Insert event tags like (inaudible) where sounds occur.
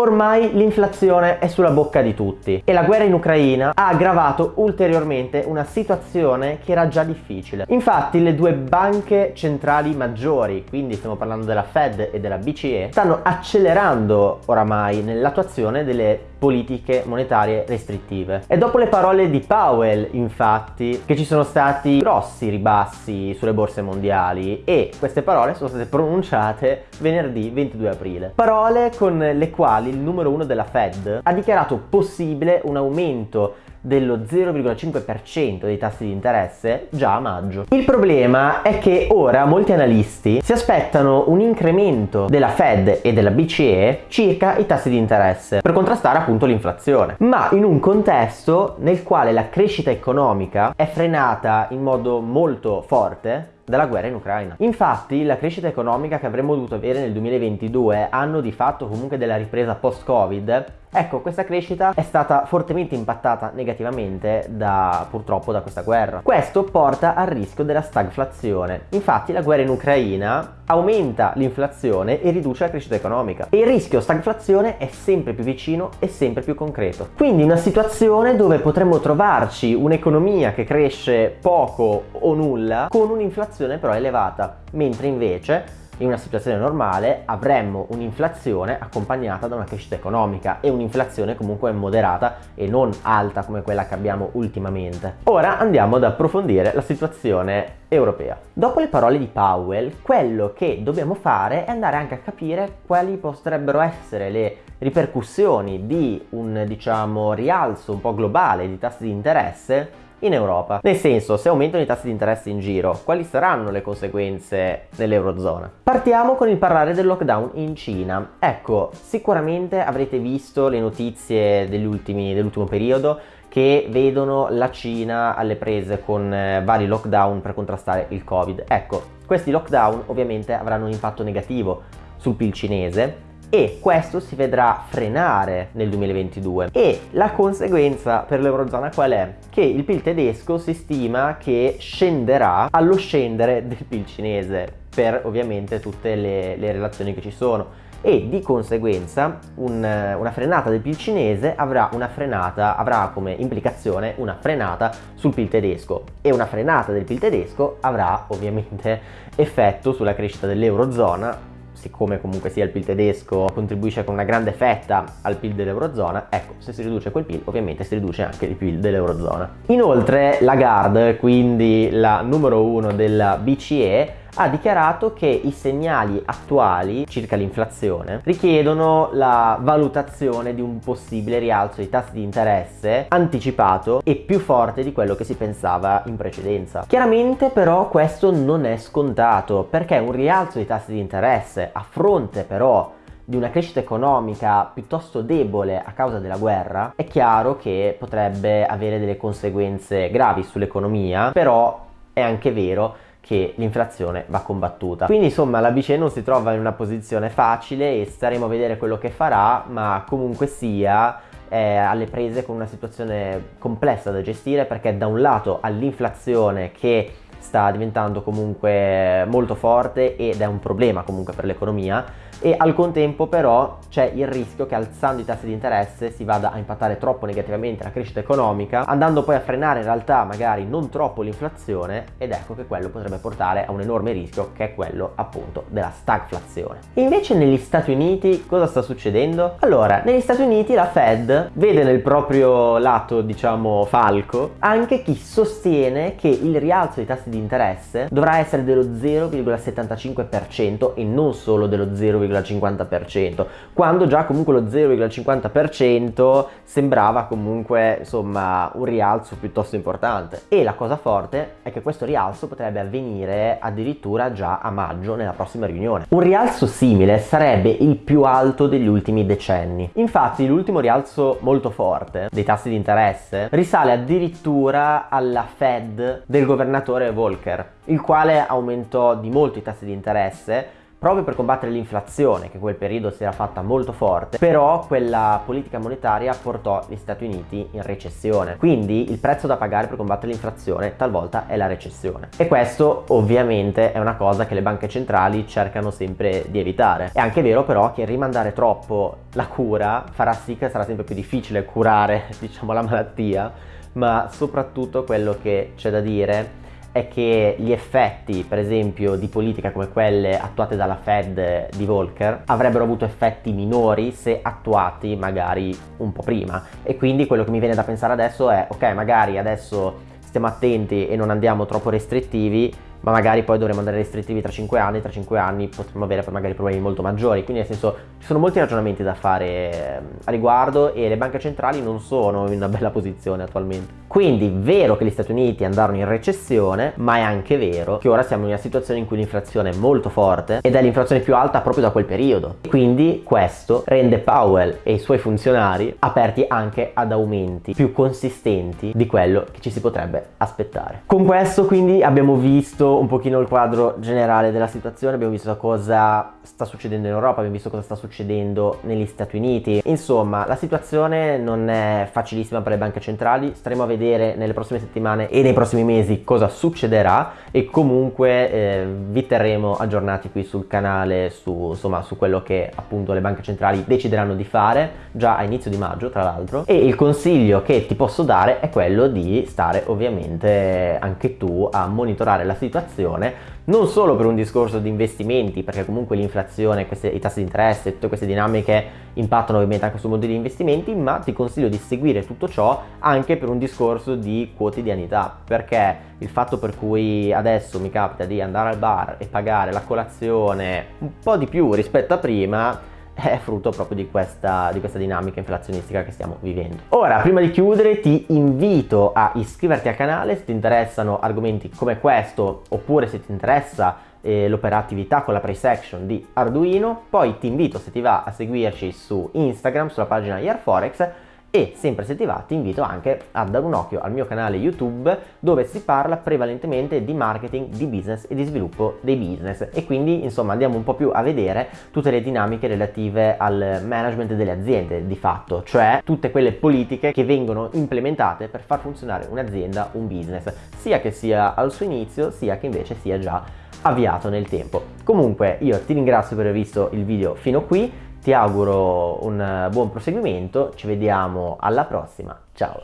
Ormai l'inflazione è sulla bocca di tutti e la guerra in Ucraina ha aggravato ulteriormente una situazione che era già difficile. Infatti le due banche centrali maggiori, quindi stiamo parlando della Fed e della BCE, stanno accelerando oramai nell'attuazione delle politiche monetarie restrittive. E dopo le parole di Powell, infatti, che ci sono stati grossi ribassi sulle borse mondiali e queste parole sono state pronunciate venerdì 22 aprile. Parole con le quali il numero uno della Fed ha dichiarato possibile un aumento dello 0,5% dei tassi di interesse già a maggio. Il problema è che ora molti analisti si aspettano un incremento della Fed e della BCE circa i tassi di interesse per contrastare appunto l'inflazione, ma in un contesto nel quale la crescita economica è frenata in modo molto forte dalla guerra in Ucraina. Infatti la crescita economica che avremmo dovuto avere nel 2022, anno di fatto comunque della ripresa post-Covid, Ecco, questa crescita è stata fortemente impattata negativamente da, purtroppo da questa guerra. Questo porta al rischio della stagflazione. Infatti la guerra in Ucraina aumenta l'inflazione e riduce la crescita economica. E il rischio stagflazione è sempre più vicino e sempre più concreto. Quindi una situazione dove potremmo trovarci un'economia che cresce poco o nulla con un'inflazione però elevata, mentre invece in una situazione normale avremmo un'inflazione accompagnata da una crescita economica e un'inflazione comunque moderata e non alta come quella che abbiamo ultimamente. Ora andiamo ad approfondire la situazione europea. Dopo le parole di Powell, quello che dobbiamo fare è andare anche a capire quali potrebbero essere le ripercussioni di un diciamo rialzo un po' globale di tassi di interesse in Europa. Nel senso, se aumentano i tassi di interesse in giro, quali saranno le conseguenze nell'Eurozona? Partiamo con il parlare del lockdown in Cina. Ecco, sicuramente avrete visto le notizie dell'ultimo periodo che vedono la Cina alle prese con eh, vari lockdown per contrastare il Covid. Ecco, questi lockdown ovviamente avranno un impatto negativo sul PIL cinese e questo si vedrà frenare nel 2022 e la conseguenza per l'Eurozona qual è? Che il PIL tedesco si stima che scenderà allo scendere del PIL cinese per ovviamente tutte le, le relazioni che ci sono. E di conseguenza un, una frenata del PIL cinese avrà, frenata, avrà come implicazione una frenata sul PIL tedesco. E una frenata del PIL tedesco avrà ovviamente effetto sulla crescita dell'Eurozona siccome comunque sia il PIL tedesco contribuisce con una grande fetta al PIL dell'Eurozona, ecco, se si riduce quel PIL ovviamente si riduce anche il PIL dell'Eurozona. Inoltre Lagarde, quindi la numero uno della BCE, ha dichiarato che i segnali attuali circa l'inflazione richiedono la valutazione di un possibile rialzo dei tassi di interesse anticipato e più forte di quello che si pensava in precedenza. Chiaramente però questo non è scontato perché un rialzo dei tassi di interesse a fronte però di una crescita economica piuttosto debole a causa della guerra, è chiaro che potrebbe avere delle conseguenze gravi sull'economia, però è anche vero che l'inflazione va combattuta. Quindi insomma la BCE non si trova in una posizione facile e staremo a vedere quello che farà, ma comunque sia alle prese con una situazione complessa da gestire perché da un lato ha l'inflazione che sta diventando comunque molto forte ed è un problema comunque per l'economia e al contempo però c'è il rischio che alzando i tassi di interesse si vada a impattare troppo negativamente la crescita economica andando poi a frenare in realtà magari non troppo l'inflazione ed ecco che quello potrebbe portare a un enorme rischio che è quello appunto della stagflazione. Invece negli Stati Uniti cosa sta succedendo? Allora negli Stati Uniti la Fed vede nel proprio lato diciamo falco anche chi sostiene che il rialzo dei tassi di interesse dovrà essere dello 0,75% e non solo dello 0,75% 0,50% quando già comunque lo 0,50% sembrava comunque insomma un rialzo piuttosto importante. E la cosa forte è che questo rialzo potrebbe avvenire addirittura già a maggio nella prossima riunione. Un rialzo simile sarebbe il più alto degli ultimi decenni. Infatti l'ultimo rialzo molto forte dei tassi di interesse risale addirittura alla Fed del governatore Volcker il quale aumentò di molto i tassi di interesse proprio per combattere l'inflazione che in quel periodo si era fatta molto forte, però quella politica monetaria portò gli Stati Uniti in recessione. Quindi il prezzo da pagare per combattere l'inflazione talvolta è la recessione. E questo ovviamente è una cosa che le banche centrali cercano sempre di evitare. È anche vero però che rimandare troppo la cura farà sì che sarà sempre più difficile curare, (laughs) diciamo, la malattia, ma soprattutto quello che c'è da dire è che gli effetti, per esempio, di politica come quelle attuate dalla Fed di Volcker avrebbero avuto effetti minori se attuati magari un po' prima. E quindi quello che mi viene da pensare adesso è, ok, magari adesso stiamo attenti e non andiamo troppo restrittivi, ma magari poi dovremo andare restrittivi tra 5 anni, tra 5 anni potremmo avere magari problemi molto maggiori, quindi nel senso ci sono molti ragionamenti da fare ehm, a riguardo e le banche centrali non sono in una bella posizione attualmente. Quindi vero che gli Stati Uniti andarono in recessione, ma è anche vero che ora siamo in una situazione in cui l'inflazione è molto forte ed è l'inflazione più alta proprio da quel periodo. Quindi questo rende Powell e i suoi funzionari aperti anche ad aumenti più consistenti di quello che ci si potrebbe aspettare. Con questo quindi abbiamo visto un pochino il quadro generale della situazione, abbiamo visto cosa sta succedendo in Europa, abbiamo visto cosa sta succedendo negli Stati Uniti. Insomma, la situazione non è facilissima per le banche centrali, staremo a vedere nelle prossime settimane e nei prossimi mesi cosa succederà e comunque eh, vi terremo aggiornati qui sul canale su, insomma, su quello che appunto le banche centrali decideranno di fare già a inizio di maggio tra l'altro e il consiglio che ti posso dare è quello di stare ovviamente anche tu a monitorare la situazione non solo per un discorso di investimenti perché comunque l'inflazione, i tassi di interesse, tutte queste dinamiche impattano ovviamente anche sul mondo degli investimenti ma ti consiglio di seguire tutto ciò anche per un discorso di quotidianità perché il fatto per cui adesso mi capita di andare al bar e pagare la colazione un po' di più rispetto a prima è frutto proprio di questa, di questa, dinamica inflazionistica che stiamo vivendo. Ora, prima di chiudere, ti invito a iscriverti al canale se ti interessano argomenti come questo, oppure se ti interessa eh, l'operatività con la price action di Arduino. Poi ti invito, se ti va, a seguirci su Instagram, sulla pagina Yearforex e sempre se ti va ti invito anche a dare un occhio al mio canale YouTube dove si parla prevalentemente di marketing, di business e di sviluppo dei business e quindi insomma andiamo un po' più a vedere tutte le dinamiche relative al management delle aziende di fatto, cioè tutte quelle politiche che vengono implementate per far funzionare un'azienda, un business, sia che sia al suo inizio sia che invece sia già avviato nel tempo. Comunque io ti ringrazio per aver visto il video fino qui, ti auguro un buon proseguimento, ci vediamo alla prossima, ciao!